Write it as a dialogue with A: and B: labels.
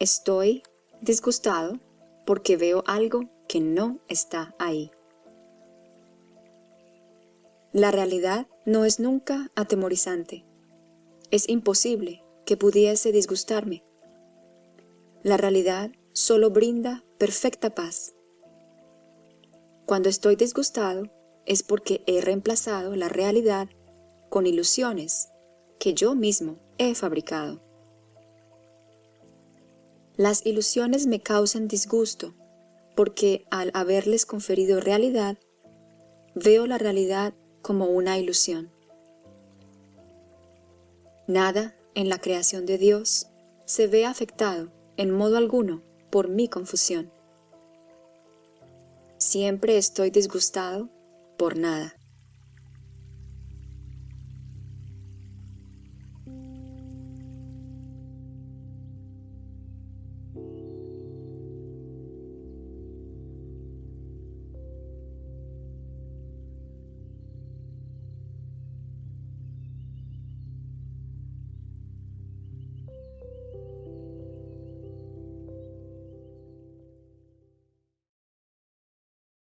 A: Estoy disgustado porque veo algo que no está ahí. La realidad no es nunca atemorizante. Es imposible que pudiese disgustarme. La realidad solo brinda perfecta paz. Cuando estoy disgustado es porque he reemplazado la realidad con ilusiones que yo mismo he fabricado. Las ilusiones me causan disgusto, porque al haberles conferido realidad, veo la realidad como una ilusión. Nada en la creación de Dios se ve afectado en modo alguno por mi confusión. Siempre estoy disgustado por nada.